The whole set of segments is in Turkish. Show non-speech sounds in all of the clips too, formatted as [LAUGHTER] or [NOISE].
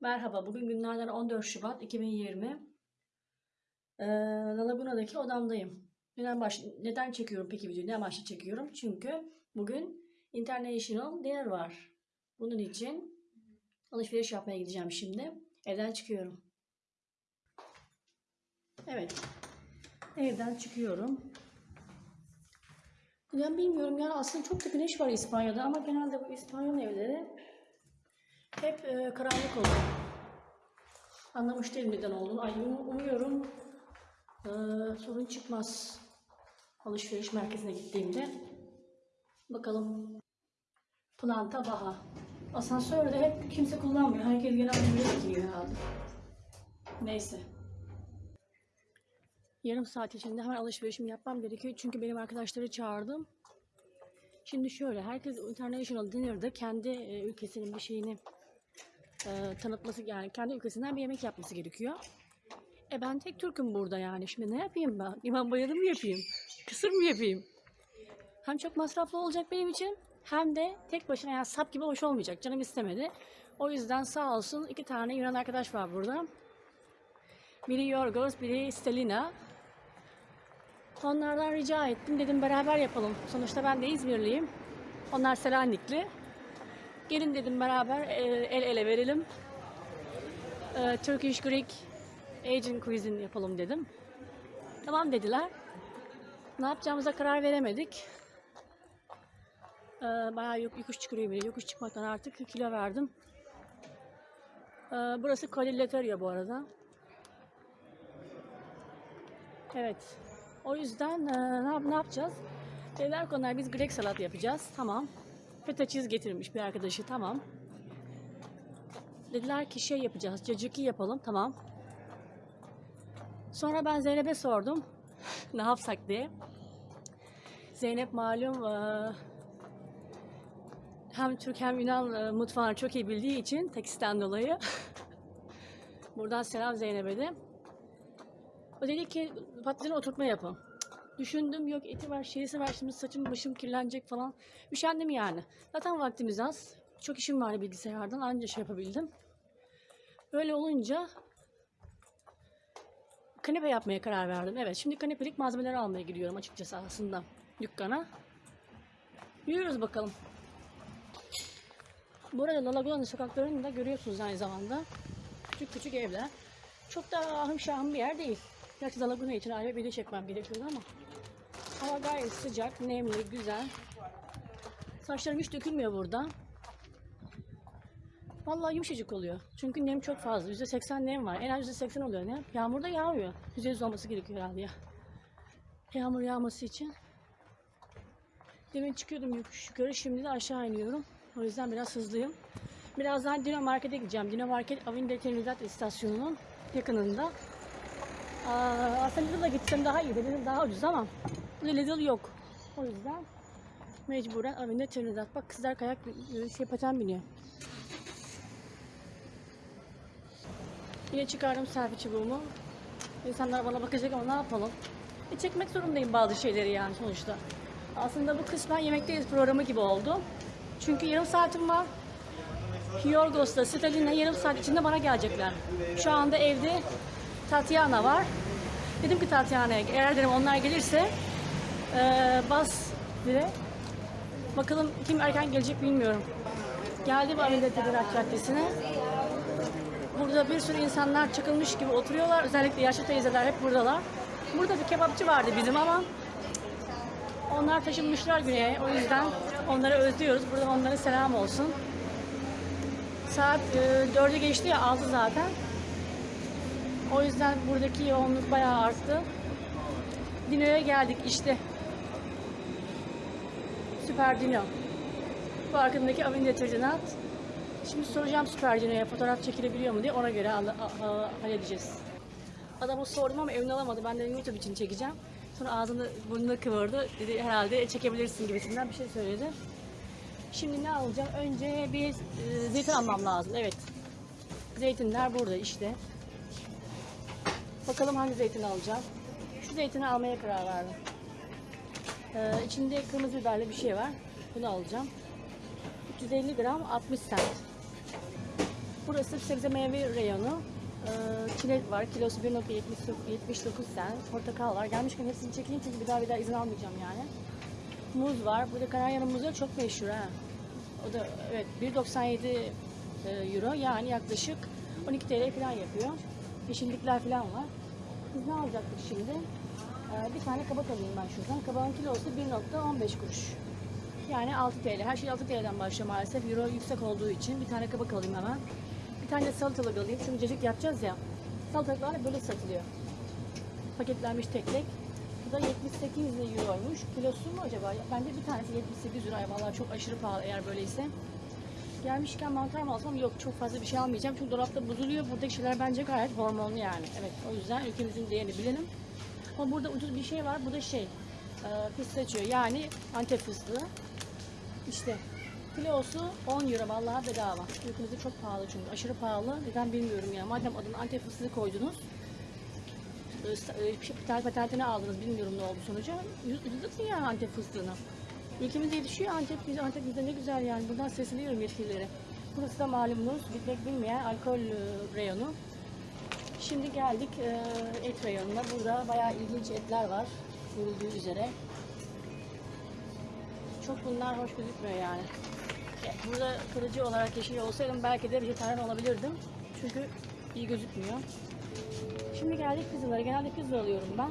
Merhaba, bugün günlerden 14 Şubat 2020. Ee, La Laguna'daki odamdayım. Neden, baş... Neden çekiyorum peki videoyu? Ne amaçla çekiyorum? Çünkü bugün International Dinner var. Bunun için alışveriş yapmaya gideceğim şimdi. Evden çıkıyorum. Evet. Evden çıkıyorum. Ben bilmiyorum ya aslında çok da güneş var İspanya'da ama genelde bu İspanyol evleri hep e, karanlık oluyor. Anlamış değilim neden olduğunu. Ay, um- umuyorum e, sorun çıkmaz alışveriş merkezine gittiğimde. Bakalım. Planta Baha. Asansörde hep kimse kullanmıyor. Herkes genelde buraya gidiyor herhalde. Neyse. Yarım saat içinde hemen alışverişimi yapmam gerekiyor. Çünkü benim arkadaşları çağırdım. Şimdi şöyle, herkes International Dinner'da kendi e, ülkesinin bir şeyini e, tanıtması, yani kendi ülkesinden bir yemek yapması gerekiyor. E ben tek Türk'üm burada yani. Şimdi ne yapayım ben? İmam bayılır mı yapayım? Kısır mı yapayım? Hem çok masraflı olacak benim için hem de tek başına yani sap gibi hoş olmayacak. Canım istemedi. O yüzden sağ olsun iki tane Yunan arkadaş var burada. Biri Yorgos, biri Stelina. Onlardan rica ettim. Dedim beraber yapalım. Sonuçta ben de İzmirliyim. Onlar Selanikli. Gelin dedim beraber e, el ele verelim. E, Turkish Greek Asian Cuisine yapalım dedim. Tamam dediler. Ne yapacağımıza karar veremedik. E, bayağı yok, yokuş çıkıyor bile. Yokuş çıkmaktan artık kilo verdim. Burası Kalileteria bu arada. Evet. O yüzden ne, ne yapacağız? Dediler ki onlar biz Grek salat yapacağız. Tamam. Feta cheese getirmiş bir arkadaşı. Tamam. Dediler ki şey yapacağız. Cacıki yapalım. Tamam. Sonra ben Zeynep'e sordum. [LAUGHS] ne yapsak diye. Zeynep malum e, hem Türk hem Yunan e, mutfağını çok iyi bildiği için teksten dolayı. [LAUGHS] Buradan selam Zeynep'e de. O dedi ki patlıcanı oturtma yapın. Düşündüm yok eti var şeysi var şimdi saçım başım kirlenecek falan. Üşendim yani. Zaten vaktimiz az. Çok işim var bilgisayardan anca şey yapabildim. Böyle olunca kanepe yapmaya karar verdim. Evet şimdi kanepelik malzemeleri almaya gidiyorum açıkçası aslında dükkana. Yürüyoruz bakalım. Bu arada La Laguna'nın sokaklarını da görüyorsunuz aynı zamanda. Küçük küçük evler. Çok da ahım şahım bir yer değil. Gerçi La Laguna için ayrı bir video çekmem gerekiyordu ama. Hava gayet sıcak, nemli, güzel. Saçlarım hiç dökülmüyor burada. Vallahi yumuşacık oluyor. Çünkü nem çok fazla. %80 nem var. En az %80 oluyor nem. Yağmur da yağmıyor. %100 olması gerekiyor herhalde ya. Yağmur yağması için. Demin çıkıyordum yukarı. Şimdi de aşağı iniyorum. O yüzden biraz hızlıyım. Birazdan Dino Market'e gideceğim. Dino Market Avinde Trinidad istasyonunun yakınında. Aa, aslında Lidl'a gitsem daha iyi. Dedim daha ucuz ama Lidl yok. O yüzden mecburen Avinde Trinidad. Bak kızlar kayak şey paten biniyor. Yine çıkardım selfie çubuğumu. İnsanlar bana bakacak ama ne yapalım? E çekmek zorundayım bazı şeyleri yani sonuçta. Aslında bu kısmen Yemekteyiz programı gibi oldu. Çünkü yarım saatim var. Yorgos'la Stalin'le yarım saat içinde bana gelecekler. Şu anda evde Tatiana var. Dedim ki Tatiana'ya eğer dedim onlar gelirse eee, bas dire. Bakalım kim erken gelecek bilmiyorum. Geldim Avinde Tedirat Caddesi'ne. Burada bir sürü insanlar çakılmış gibi oturuyorlar. Özellikle yaşlı teyzeler hep buradalar. Burada bir kebapçı vardı bizim ama onlar taşınmışlar güneye. O yüzden onları özlüyoruz. Burada onlara selam olsun. Saat e, 4'ü geçti ya aldı zaten. O yüzden buradaki yoğunluk bayağı arttı. Dino'ya geldik işte. Süper Dino. Bu arkadaki Avin Deterjanat. Şimdi soracağım Süper Dino'ya fotoğraf çekilebiliyor mu diye ona göre halledeceğiz. Adama sordum ama emin alamadı. Ben de YouTube için çekeceğim. Sonra ağzını burnunu kıvırdı. Dedi herhalde çekebilirsin gibisinden bir şey söyledi. Şimdi ne alacağım? Önce bir e, zeytin almam lazım. Evet. Zeytinler burada işte. Bakalım hangi zeytin alacağım. Şu zeytini almaya karar verdim. Ee, içinde kırmızı biberli bir şey var. Bunu alacağım. 350 gram 60 cent. Burası sebze meyve reyonu. Ee, çilek var. Kilosu 1.79 cent. Portakal var. Gelmişken hepsini çekeyim çünkü bir daha bir daha izin almayacağım yani. Muz var. Burada Kanarya'nın muzu çok meşhur ha. O da evet 1.97 e, euro yani yaklaşık 12 TL falan yapıyor. Yeşillikler falan var. Biz ne alacaktık şimdi? Ee, bir tane kabak alayım ben şuradan. Kabağın kilosu 1.15 kuruş. Yani 6 TL. Her şey 6 TL'den başlıyor maalesef. Euro yüksek olduğu için. Bir tane kabak alayım hemen. Bir tane de salatalık alayım. Çünkü cacık yapacağız ya. Salatalıklar böyle satılıyor. Paketlenmiş tek tek. Bu da 78 euroymuş. Kilosu mu acaba? Bence bir tanesi 78 euro. Vallahi çok aşırı pahalı eğer böyleyse. Gelmişken mantar mı alsam? Yok çok fazla bir şey almayacağım. Çünkü dolapta bozuluyor. Buradaki şeyler bence gayet hormonlu yani. Evet o yüzden ülkemizin değerini bilelim. Ama burada ucuz bir şey var. Bu da şey. E, pistachio yani antep fıstığı. İşte kilosu 10 euro vallahi bedava. Ülkemizde çok pahalı çünkü. Aşırı pahalı. Neden bilmiyorum ya. Madem adını antep fıstığı koydunuz. e, e, Patent patentini aldınız. Bilmiyorum ne oldu sonucu. Ucuzlatın ya Antep fıstığını. Ülkemizde yetişiyor Antep, Antep bizde ne güzel yani. Buradan sesleniyorum yetkililere. Burası da malumunuz bitmek bilmeyen alkol e, reyonu. Şimdi geldik e, et reyonuna. Burada bayağı ilginç etler var. Görüldüğü üzere. Çok bunlar hoş gözükmüyor yani. Ya, Burada kırıcı olarak yaşıyor olsaydım belki de vejetaryen olabilirdim. Çünkü iyi gözükmüyor. Şimdi geldik pizzalara. Genelde pizza alıyorum ben.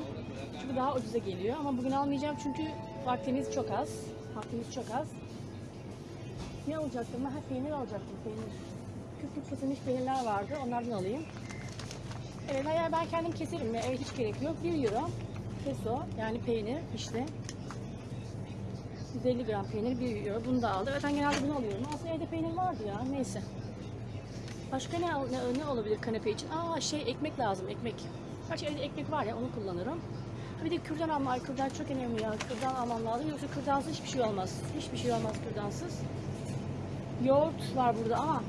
Çünkü daha ucuza geliyor. Ama bugün almayacağım çünkü vaktimiz çok az. Vaktimiz çok az. Ne alacaktım? Ha, peynir alacaktım. Peynir. Küp kesilmiş peynirler vardı. Onlardan alayım. Evet, eğer ben kendim keserim? Evet, hiç gerek yok. 1 euro. Peso, yani peynir işte. 150 gram peynir 1 euro. Bunu da aldım. Ben genelde bunu alıyorum. Aslında evde peynir vardı ya. Neyse. Başka ne, ne, ne olabilir kanepe için? Aa şey ekmek lazım ekmek. Gerçi evde ekmek var ya onu kullanırım. Bir de kürdan alma. Ay kürdan çok önemli ya. Kürdan almam lazım. Yoksa kürdansız hiçbir şey olmaz. Hiçbir şey olmaz kürdansız. Yoğurt var burada ama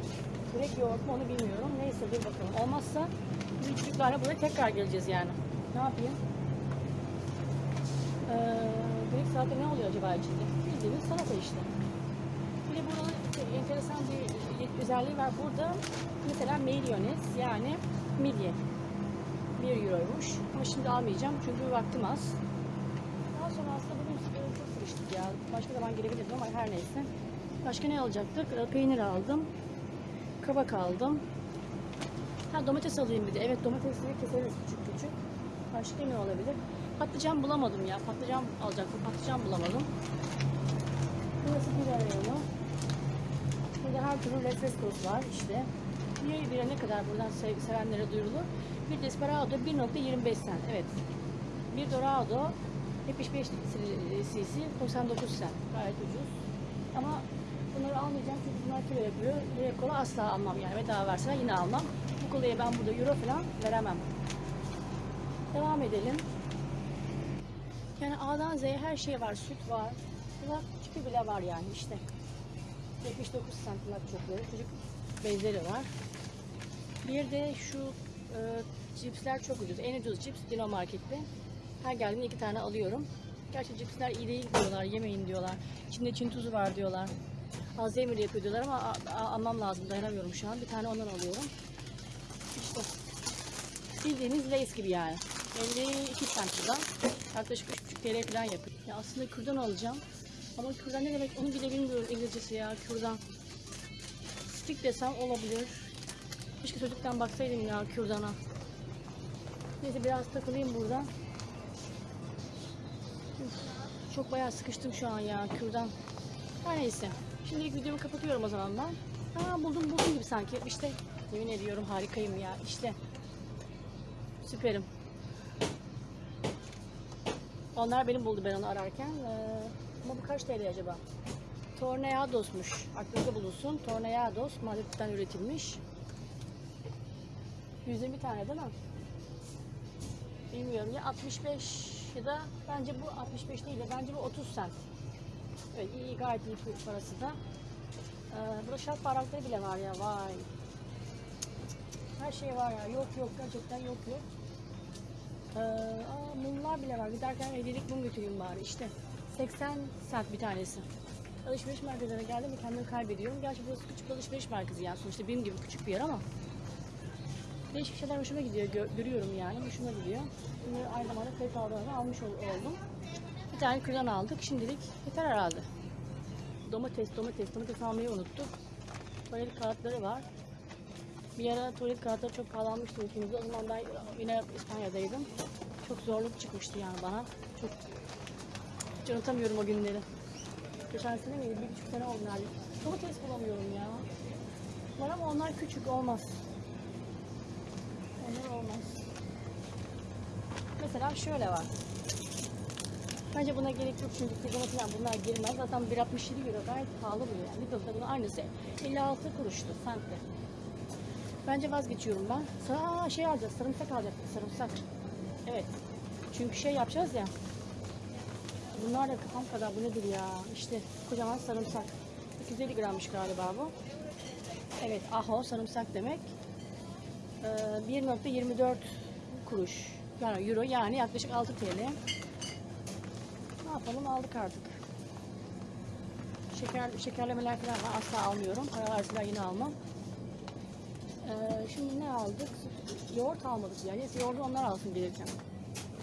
direkt yoğurt mu onu bilmiyorum. Neyse dur bakalım. Olmazsa biz çocuklarla buraya tekrar geleceğiz yani. Ne yapayım? Ee, Greek salata ne oluyor acaba içinde? Bildiğiniz salata işte. Bir de buranın enteresan bir özelliği var. Burada mesela mayonez yani midye. 1 euroymuş. Ama şimdi almayacağım çünkü vaktim az. Daha sonra aslında bugün çok sıkıştık ya. Başka zaman gelebilirdim ama her neyse. Başka ne alacaktık? E, Peynir aldım. Kabak aldım. Ha domates alayım bir de. Evet domatesleri keseriz küçük küçük. Başka ne olabilir? Patlıcan bulamadım ya. Patlıcan alacaktım. Patlıcan bulamadım. Burası bir reyonu. Burada her türlü refrescos var işte. Bir bire ne kadar buradan sev- sevenlere duyurulur. Bir Desperado 1.25 cent. Evet. Bir Dorado 75 cc 99 cent. Gayet ucuz. Ama bunları almayacağım çünkü bunlar kilo yapıyor. Direkt kola asla almam yani. Bedava verseler yine almam. Kolayı ben burada euro falan veremem. Devam edelim. Yani A'dan Z'ye her şey var. Süt var. Kulak çipi bile var yani işte. 79 cent kulak çöpleri. Çocuk bezleri var. Bir de şu e, cipsler çok ucuz. En ucuz cips Dino Market'te. Her geldiğimde iki tane alıyorum. Gerçi cipsler iyi değil diyorlar. Yemeyin diyorlar. İçinde Çin tuzu var diyorlar. Alzheimer yapıyor diyorlar ama almam lazım. Dayanamıyorum şu an. Bir tane ondan alıyorum. İşte bildiğiniz Lay's gibi yani. 52 cent buradan. Yaklaşık 3,5 TL falan yapıyor. Ya aslında kürdan alacağım. Ama kürdan ne demek onu bile bilmiyorum İngilizcesi ya kürdan. Stick desem olabilir. Keşke çocuktan baksaydım ya kürdana. Neyse biraz takılayım burada. Üf, Çok bayağı sıkıştım şu an ya kürdan. Her neyse. Şimdilik videomu kapatıyorum o zaman ben. Ha buldum buldum gibi sanki. İşte yemin ediyorum harikayım ya. İşte. Süperim. Onlar benim buldu ben onu ararken. Ee, ama bu kaç TL acaba? Torneados'muş. Aklınızda bulunsun. Torneados Madrid'den üretilmiş. 120 tane değil mi? Bilmiyorum ya 65 ya da bence bu 65 değil de bence bu 30 cent. Evet iyi gayet iyi parası da. Ee, burada şark bardakları bile var ya vay. Her şey var ya yok yok gerçekten yok yok. Ee, aa, mumlar bile var. Giderken hediyelik mum götüreyim bari işte. 80 cent bir tanesi. alışveriş merkezlerine geldim ve kendimi kaybediyorum. Gerçi burası küçük alışveriş merkezi yani sonuçta benim gibi küçük bir yer ama değişik şeyler hoşuma gidiyor, gö- görüyorum yani, hoşuma gidiyor. Şimdi aynı zamanda aldığımı almış ol- oldum. Bir tane kürdan aldık, şimdilik yeter herhalde. Domates, domates, domates almayı unuttuk. Tuvalet kağıtları var. Bir ara tuvalet kağıtları çok pahalanmıştı ülkemizde. O zaman ben yine İspanya'daydım. Çok zorluk çıkmıştı yani bana. Çok hiç unutamıyorum o günleri. Geçen sene miydi? Bir buçuk sene oldu neredeyse. Domates bulamıyorum ya. Var ama onlar küçük olmaz. Onlar olmaz. Mesela şöyle var. Bence buna gerek yok çünkü kızıma falan bunlar girmez. Zaten 1.67 euro gayet pahalı bu yani. Lidl'da bunun aynısı 56 kuruştu sentte. Bence vazgeçiyorum ben. Aa, şey alacağız, sarımsak alacaktık, sarımsak. Evet. Çünkü şey yapacağız ya. Bunlar da kafam kadar bu nedir ya? İşte kocaman sarımsak. 250 grammış galiba bu. Evet, aho sarımsak demek. Ee, 1.24 kuruş. Yani euro yani yaklaşık 6 TL. Ne yapalım aldık artık. Şeker, şekerlemeler falan. Asla almıyorum. Para verseler yine almam. Ee, şimdi ne aldık? Yoğurt almadık yani. Neyse yoğurdu onlar alsın gelirken.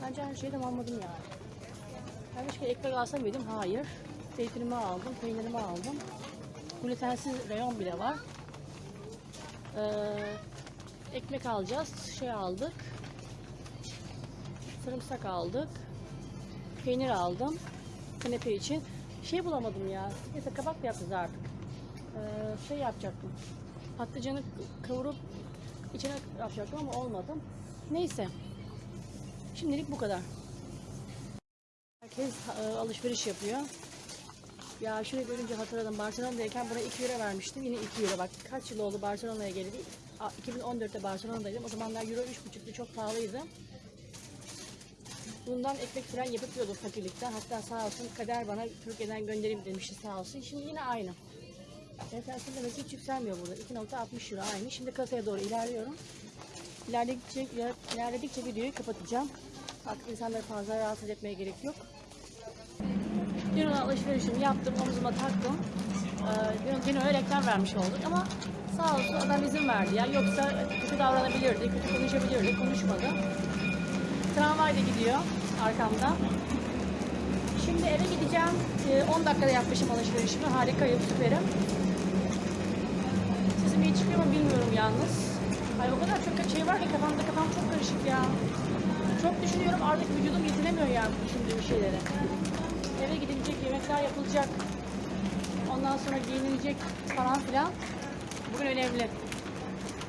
Bence her şeyi de almadım yani. Ben başka ekmek alsam mıydım? Hayır. Zeytinimi aldım, peynirimi aldım. Glutensiz reyon bile var. Ee, ekmek alacağız. Şey aldık. Sarımsak aldık. Peynir aldım. Kanepe için. Şey bulamadım ya. Neyse kabak yapacağız artık. Ee, şey yapacaktım. Patlıcanı kavurup içine yapacaktım ama olmadı. Neyse. Şimdilik bu kadar. Herkes e, alışveriş yapıyor. Ya şunu görünce hatırladım. Barcelona'dayken buna 2 euro vermiştim. Yine 2 euro. Bak kaç yıl oldu Barcelona'ya geleli. A, 2014'te Barcelona'daydım. O zamanlar euro 3,5'tu. Çok pahalıydı. Bundan ekmek falan yapıp yiyordum fakirlikten. Hatta sağ olsun kader bana Türkiye'den göndereyim demişti sağ olsun. Şimdi yine aynı. Enflasyon demek hiç yükselmiyor burada. 2.60 euro aynı. Şimdi kasaya doğru ilerliyorum. İlerledikçe, iler- ilerledikçe videoyu kapatacağım. Artık insanları fazla rahatsız etmeye gerek yok. Dün alışverişimi yaptım, omzuma taktım. Ee, dün, öyle reklam vermiş olduk ama sağ olsun adam izin verdi ya. Yoksa kötü davranabilirdi, kötü konuşabilirdi, konuşmadı. Tramvay da gidiyor arkamda. Şimdi eve gideceğim. Ee, 10 dakikada yapmışım alışverişimi. Harikayım, süperim. İyi çıkıyor mu bilmiyorum yalnız. Ay o kadar çok şey var ki kafamda kafam çok karışık ya. Çok düşünüyorum artık vücudum yetinemiyor yani düşündüğüm şeylere. Eve gidilecek, yemekler yapılacak. Ondan sonra giyinilecek falan filan. Bugün önemli.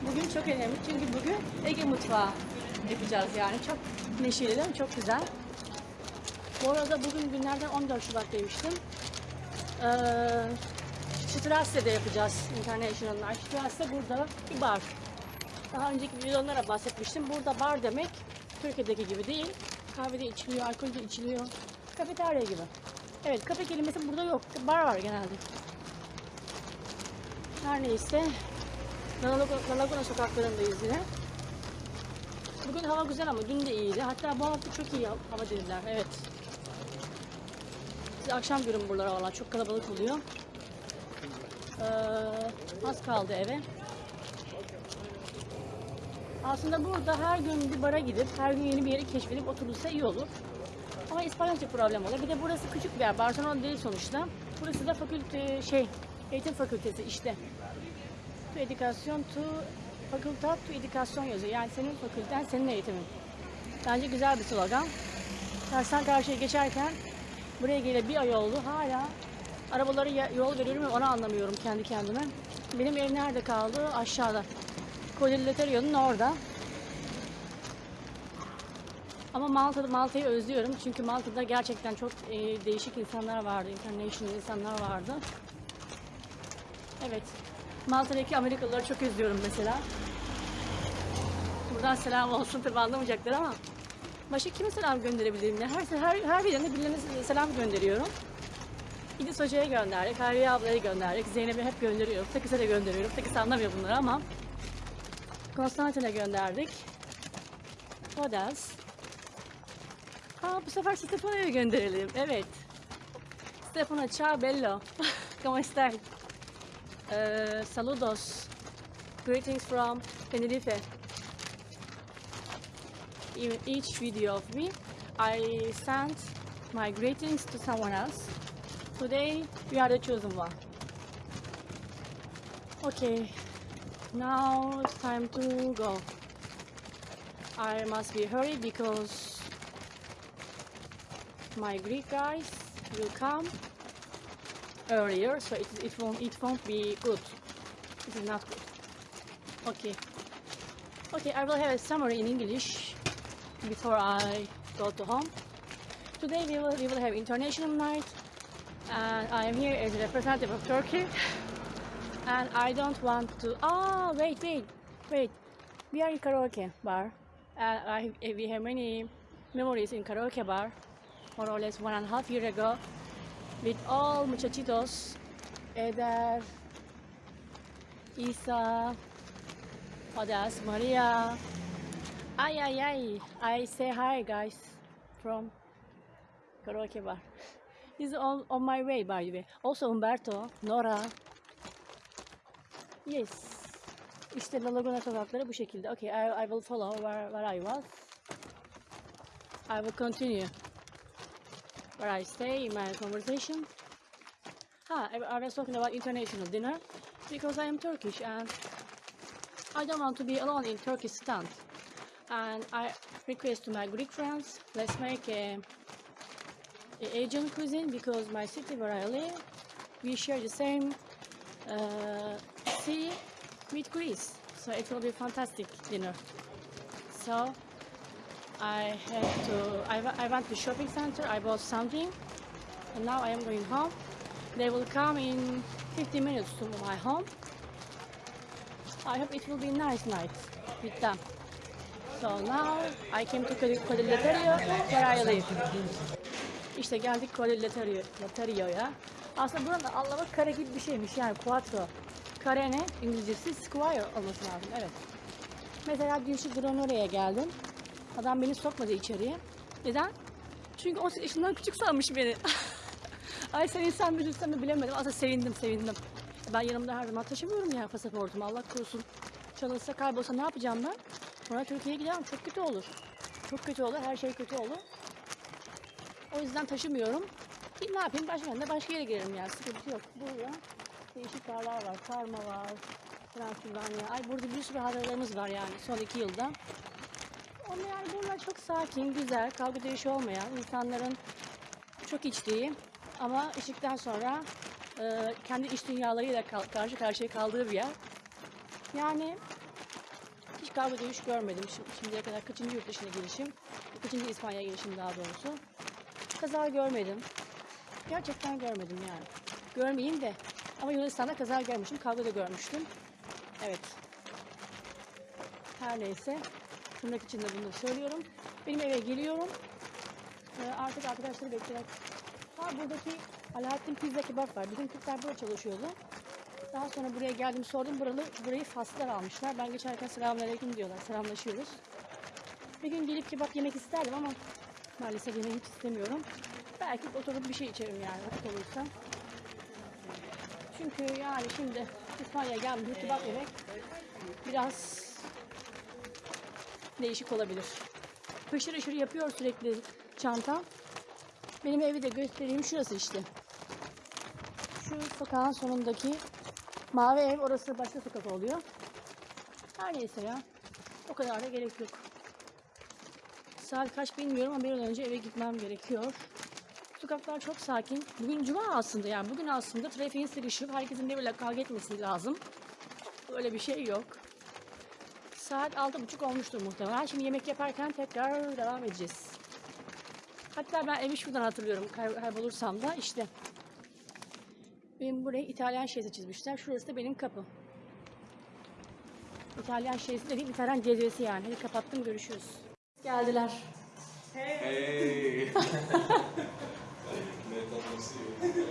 Bugün çok önemli çünkü bugün Ege mutfağı yapacağız yani. Çok neşeli değil mi? Çok güzel. Bu arada bugün günlerden 14 Şubat demiştim. Ee, Strasse'de yapacağız International'lar. Strasse burada bir bar. Daha önceki videolara bahsetmiştim. Burada bar demek Türkiye'deki gibi değil. Kahvede içiliyor, alkol de içiliyor. Kafeterya gibi. Evet, kafe kelimesi burada yok. Bar var genelde. Her neyse. La Laguna sokaklarındayız yine. Bugün hava güzel ama dün de iyiydi. Hatta bu hafta çok iyi hava dediler. Evet. Akşam görün buralara valla. Çok kalabalık oluyor. Ee, az kaldı eve. Aslında burada her gün bir bara gidip her gün yeni bir yeri keşfedip oturulsa iyi olur. Ama İspanyolca problem olur. Bir de burası küçük bir yer. Barcelona değil sonuçta. Burası da fakülte şey eğitim fakültesi işte. Tu edukasyon tu fakultat tu edukasyon yazıyor. Yani senin fakülten senin eğitimin. Bence güzel bir slogan. Karşıdan karşıya geçerken buraya geleli bir ay oldu. Hala arabaları ya- yol veriyorum ve onu anlamıyorum kendi kendime. Benim ev nerede kaldı? Aşağıda. Codillaterio'nun orada. Ama Malta'da Malta'yı özlüyorum çünkü Malta'da gerçekten çok e, değişik insanlar vardı, international insanlar vardı. Evet, Malta'daki Amerikalıları çok özlüyorum mesela. Buradan selam olsun tabi anlamayacaklar ama başka kime selam gönderebilirim? Her her her birine birilerine selam gönderiyorum. İdris Hoca'ya gönderdik, Hayriye ablaya gönderdik, Zeynep'e hep gönderiyorum, Takis'e de gönderiyorum. Takis anlamıyor bunları ama Konstantin'e gönderdik. Odas. Aa bu sefer Stefano'ya gönderelim. Evet. Stefano, ciao bello. [LAUGHS] ¿Cómo estás? Eh, saludos. Greetings from Tenerife. In each video of me, I send my greetings to someone else. Today, we are the chosen one. Okay, now it's time to go. I must be hurry because my Greek guys will come earlier, so it, it won't it won't be good. It is not good. Okay. Okay, I will have a summary in English before I go to home. Today we will we will have international night, and I am here as a representative of Turkey. And I don't want to. Ah, wait, wait, wait. We are in karaoke bar, and I we have many memories in karaoke bar, more or less one and a half year ago, with all muchachitos, Eder, Isa, Odas, Maria. Ay, ay, ay. I say hi, guys, from karaoke bar. Is on, on my way, by the way. Also Umberto, Nora. Yes. İşte La Laguna sokakları bu şekilde. Okay, I, I will follow where, where I was. I will continue where I stay in my conversation. Ah, I, I was talking about international dinner because I am Turkish and I don't want to be alone in Turkish stand. And I request to my Greek friends, let's make a, a Asian cuisine because my city where I live, we share the same uh, sea with Greece. So it will be fantastic dinner. So I have to, I, I went to shopping center, I bought something and now I am going home. They will come in 50 minutes to my home. I hope it will be nice night with them. So now I came to Codillaterio where I live. İşte geldik Codillaterio'ya. Aslında buranın anlamı kare gibi bir şeymiş yani quattro. Kare ne? İngilizcesi square olması lazım evet. Mesela dün şu Granolla'ya geldim. Adam beni sokmadı içeriye. Neden? Çünkü 18 yaşından küçük sanmış beni. [LAUGHS] Ay sen insan bilirsen mi bilemedim. Aslında sevindim sevindim. Ben yanımda her zaman taşımıyorum ya pasaportumu. Allah korusun. Çalınsa kaybolsa ne yapacağım ben? Sonra Türkiye'ye giderim. Çok kötü olur. Çok kötü olur. Her şey kötü olur. O yüzden taşımıyorum. Bir ne yapayım? Başka yerine başka yere girerim yani. Sıkıntı yok. Burada değişik barlar var. Karma var. Transilvanya. Ay burada bir sürü haralarımız var yani son iki yılda. Ama yani bunlar çok sakin, güzel, kavga dövüşü olmayan, insanların çok içtiği ama içtikten sonra e, kendi iç dünyalarıyla karşı karşıya kaldığı bir yer. Yani hiç kavga dövüş görmedim şimdi, şimdiye kadar. Kaçıncı yurt dışına gelişim? Kaçıncı İspanya gelişim daha doğrusu. Kaza görmedim. Gerçekten görmedim yani. Görmeyeyim de. Ama Yunanistan'da kaza görmüştüm. Kavga da görmüştüm. Evet. Her neyse. Tırnak içinde bunu söylüyorum. Benim eve geliyorum. Ee, artık arkadaşları beklemek. Ha buradaki Alaaddin Pizza Kebap var. Bizim Türkler burada çalışıyordu. Daha sonra buraya geldim sordum. Buralı, burayı Faslılar almışlar. Ben geçerken selamünaleyküm diyorlar. Selamlaşıyoruz. Bir gün gelip kebap yemek isterdim ama maalesef yemeği hiç istemiyorum. Belki oturup bir şey içerim yani vakit olursa. Çünkü yani şimdi İspanya'ya gelmiş kebap yemek biraz değişik olabilir. Hışır hışır yapıyor sürekli çanta. Benim evi de göstereyim şurası işte. Şu sokağın sonundaki mavi ev orası başka sokak oluyor. Her neyse ya. O kadar da gerek yok. Saat kaç bilmiyorum ama bir an önce eve gitmem gerekiyor. Sokaklar çok sakin. Bugün cuma aslında yani bugün aslında trafiğin sıkışıp herkesin birbiriyle kavga etmesi lazım. Öyle bir şey yok. Saat altı buçuk olmuştur muhtemelen. Şimdi yemek yaparken tekrar devam edeceğiz. Hatta ben evi şuradan hatırlıyorum kay- kaybolursam da işte. Benim buraya İtalyan şeysi çizmişler. Şurası da benim kapım. İtalyan şeysi dediğim İtalyan cezvesi yani. Hadi kapattım görüşürüz. Geldiler. Hey. [LAUGHS]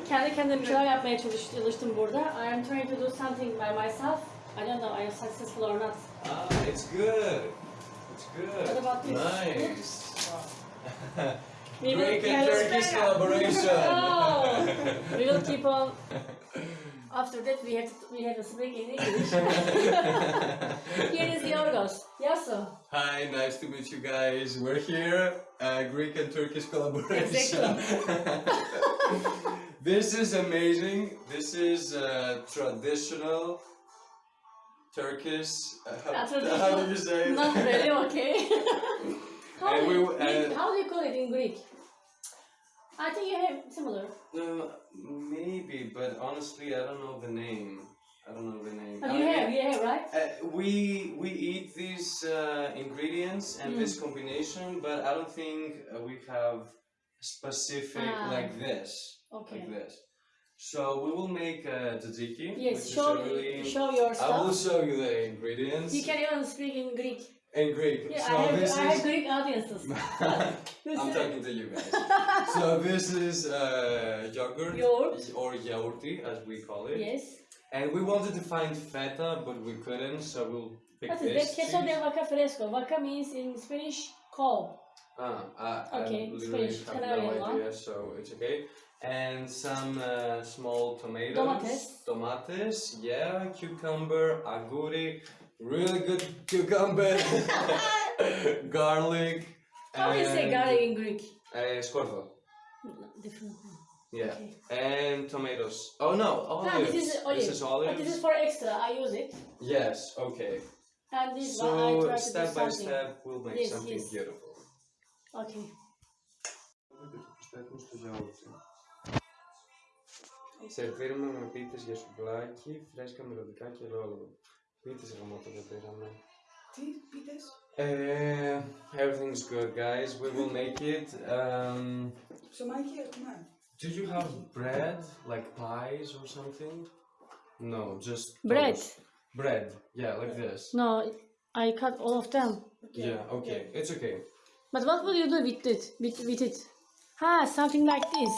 Kendi kendime bir şeyler yapmaya çalış- çalıştım burada. I am trying to do something by myself. I don't know I am successful or not. ah, it's good. It's good. What about this? Nice. Greek and Turkish collaboration. [LAUGHS] Oh, we will keep on. [LAUGHS] After that, we have to, we have to speak in English. [LAUGHS] Here is Yorgos. Yaso. Hi, nice to meet you guys. We're here, uh, Greek and Turkish collaboration. [LAUGHS] this is amazing. This is uh, traditional Turkish. Uh, how, Uh, how do you say it? Not really [LAUGHS] okay. how, And we you, w- and- how do you call it in Greek? I think you have similar. Uh, maybe, but honestly, I don't know the name. I don't know the name. But I you mean, have, you have, right? Uh, we we eat these uh, ingredients and Mm. this combination, but I don't think uh, we have specific Ah. like this, Okay. like this. So we will make uh, tzatziki. Yes, show really. show your stuff. I will show you the ingredients You can even speak in Greek. In Greek. Yeah, so I have, this I have. Greek audiences. [LAUGHS] I'm is- talking to you guys. [LAUGHS] so this is uh, yogurt Yogurt. or yaourti as we call it. Yes. And we wanted to find feta, but we couldn't, so we'll pick What is this. that? Queso de vaca fresco. Vaca means in Spanish cow. Ah, I, Okay, I literally Spanish, have Canarian no idea, so it's okay. And some uh, small tomatoes. Tomates. Tomates, yeah, cucumber, aguri, really good cucumber, [LAUGHS] garlic. How do you say and, garlic in Greek? Uh, scorvo, Different. yeah. Okay. And tomatoes. Oh no, olives. Ah, this is olive. This is olives. But this is for extra. I use it. Yes, okay. And this one I So try to step do by something. step we'll make Yes, something yes. beautiful. Okay. Σερβίρουμε με πίτες για σουβλάκι, φρέσκα μυρωδικά και ρόλο. Πίτες γαμώτο δεν πήραμε. Τι πίτες. Uh, everything's good guys, we will make it. Um, Ψωμάκι έχουμε. do you have bread, like pies or something? No, just Bread. toast. Bread, yeah, like this. No, I cut all of them. Yeah, okay, it's okay. But what will you do with it? With, with it? Ah, something like this.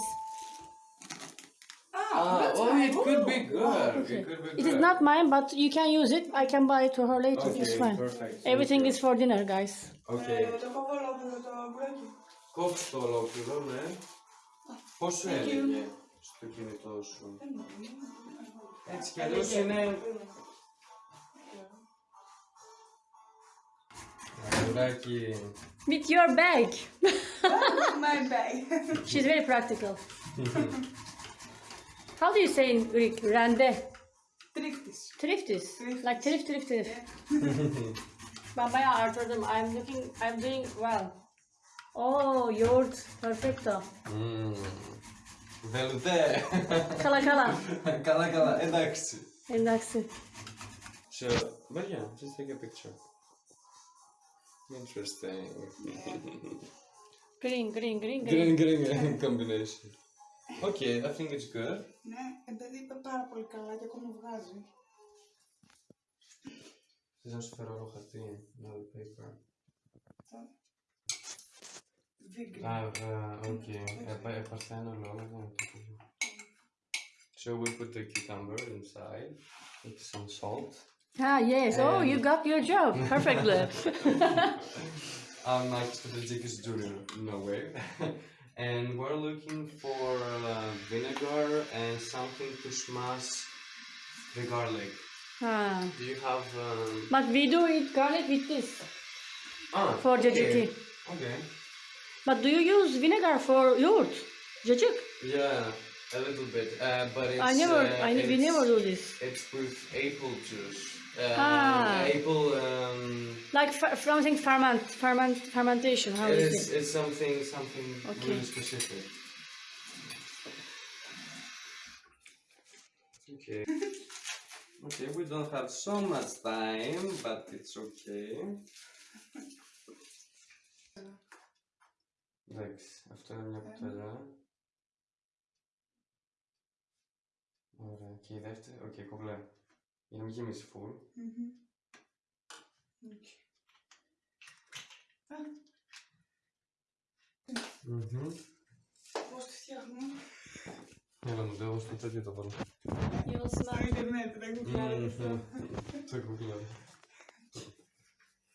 Ah, Ah, that's oh, nice. it could be Ooh. good. Okay. It could be good. It is not mine, but you can use it. I can buy it to her later. Okay, it's fine. perfect. Thank Everything you. is for dinner, guys. Okay. Ε, το κόβω ολόκληρο το μπουράκι. Κόψε το ολόκληρο, ναι. Πώς σου Thank you. έλεγε στο κινητό σου. Δεν μπορώ. Έτσι κι αλλιώς είναι... Αγοράκι. With your bag. My bag. She's very practical. [LAUGHS] How do you say in Greek? Rende. Τρίχτης. Triftis. Triftis. Like trif trif trif. Ben bayağı artırdım. I'm looking, I'm doing well. Oh, yoğurt. Perfecto. Μμμ. Βελουτέ. [LAUGHS] Kala kala. καλά, [LAUGHS] καλά. Εντάξει. Εντάξει. So, but yeah, just take a picture. Interesting. Green, green, green, green. Green, green, green combination. Okay, I think it's good. Ναι, επειδή είπε πάρα πολύ καλά και ακόμα βγάζει. Θες να σου φέρω άλλο χαρτί, another paper. Vegan. Ah, uh, okay. Επα- Επαρθένω λόγω, δεν είναι το ίδιο. So we put the cucumber inside with some salt. Ah, yes. Oh, you got your job. Perfectly. [LAUGHS] I'm not strategicus junior, no way. and we're looking for uh, vinegar and something to smash the garlic. ah. Do you have? Um... But we do eat garlic with this. Ah, For okay. Okay. But do you use vinegar for yoğurt? Cacık? Yeah, a little bit, uh, but it's. I never, uh, I we never do this. It's with apple juice. Um, Ah. Apple. Um, Like fer- something ferment, ferment, fermentation. How is it's, it? it's something something Okay. really specific. Okay. [LAUGHS] okay, we don't have so much time, but it's okay. Εντάξει, αυτό είναι μια κουταλιά. Ωραία, και η δεύτερη, οκ, κομπλέ. You know, is full. Mm. Okay. Ah. Угу. Может. Не, ну, да, уж не так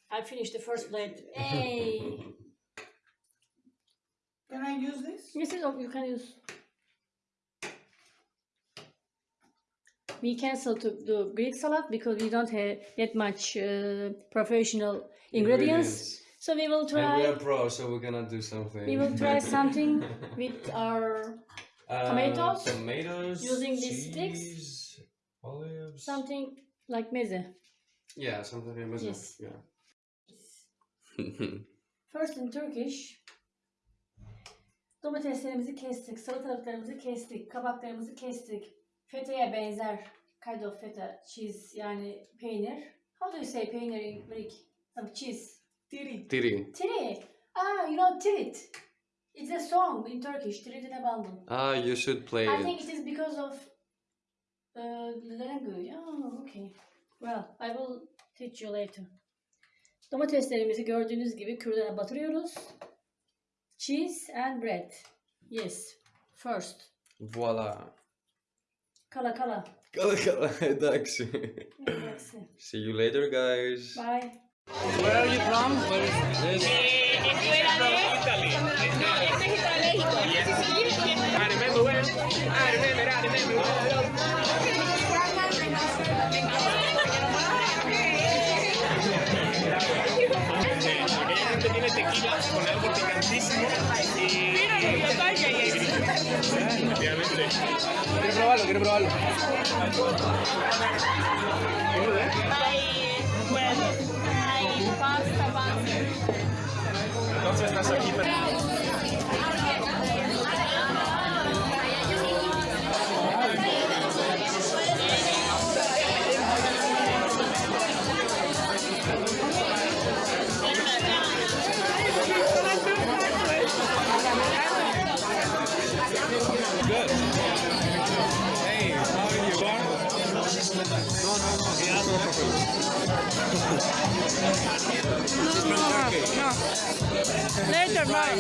I finished the first plate. [LAUGHS] Hey! Can I use this? Yes, you can use. We cancel to do Greek salad because we don't have that much uh, professional ingredients. So we will try. And try. we are pro, so we're gonna do something. We will try [LAUGHS] something with our Uh, tomatoes, tomatoes, using these sticks. cheese, olives. something like meze. Yeah, something like that. Yes. Yeah. [LAUGHS] First in Turkish. Domateslerimizi kestik, salatalıklarımızı kestik, kabaklarımızı kestik. Feteye benzer kind of feta, cheese yani peynir. How do you say peynir in Greek? Some cheese. Tiri. Tiri. Tiri. Ah, you know tirit. It's a song in Turkish. Tiritine bandım. Ah, you should play I it. think it is because of uh, the language. Oh, okay. Well, I will teach you later. Domateslerimizi gördüğünüz gibi kürdana batırıyoruz. Cheese and bread. Yes. First. Voila. Kala kala. Kala kala, εντάξει. Εντάξει. See you later, guys. Bye. Where are you from? Where is this? Realmente de tequila con algo picantísimo. Y... Mira, y lo vaya ahí. Efectivamente. Quiero probarlo, quiero probarlo. Hay bueno, pues, hay pasta, pasta. Entonces estás aquí, pero... asked Later, bye.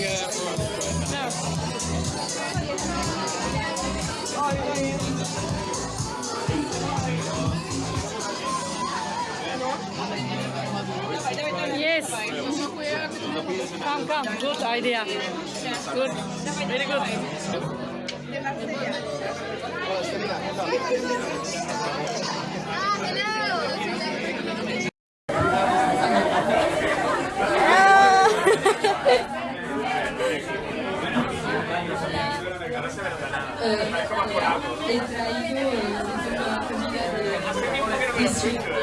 Yes. Come, come. Good idea. Good. Very good.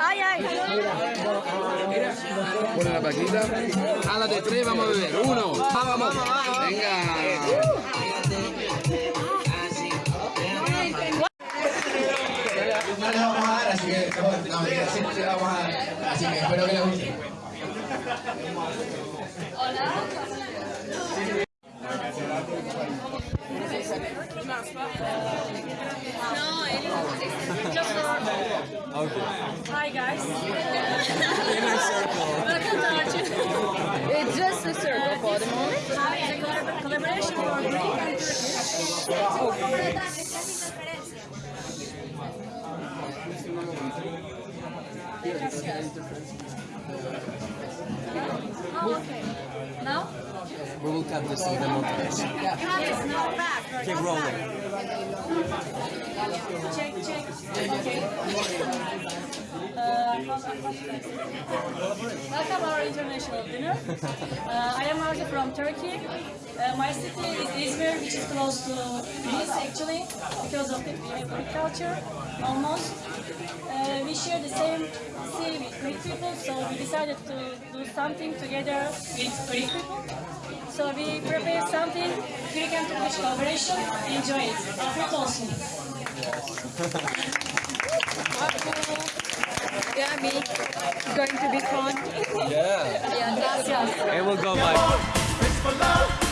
Ay, ay. Pone la paquita. A la de tres vamos a beber. Uno. Ah, vamos. Venga. No les vamos a dar, así que no, mentira, sí, sí la vamos a dar. Así que espero que les guste. Hi guys. Welcome to our channel. It's just a circle for the moment. Hi, the collab- collaboration for Greek and Turkish. Oh, okay. Now? We will cut this in the montage. Yes, now back. Keep rolling. Check, check. Okay. Uh, welcome our international dinner. Uh, I am Arzu from Turkey. Uh, my city is Izmir, which is close to Greece actually, because of the we have Greek culture, almost. Uh, we share the same sea with Greek people, so we decided to do something together with Greek people. So we prepare something, Greek and Turkish collaboration. Enjoy it. Afiyet olsun. Yeah, me. Going to be fun. Yeah. Yeah, gracias. It will go by. It's for love.